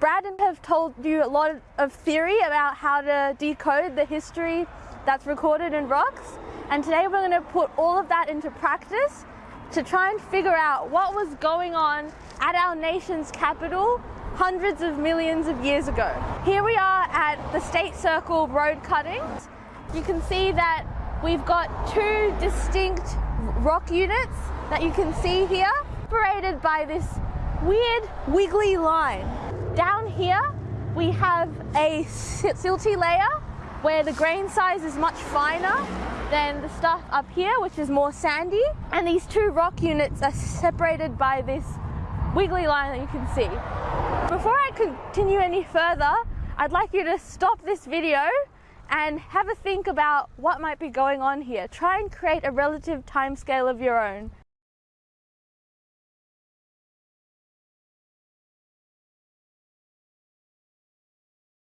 Brad and have told you a lot of theory about how to decode the history that's recorded in rocks. And today we're going to put all of that into practice to try and figure out what was going on at our nation's capital hundreds of millions of years ago. Here we are at the State Circle road cuttings. You can see that we've got two distinct rock units that you can see here, separated by this weird wiggly line. Down here we have a silty layer where the grain size is much finer than the stuff up here which is more sandy and these two rock units are separated by this wiggly line that you can see. Before I continue any further I'd like you to stop this video and have a think about what might be going on here. Try and create a relative timescale of your own.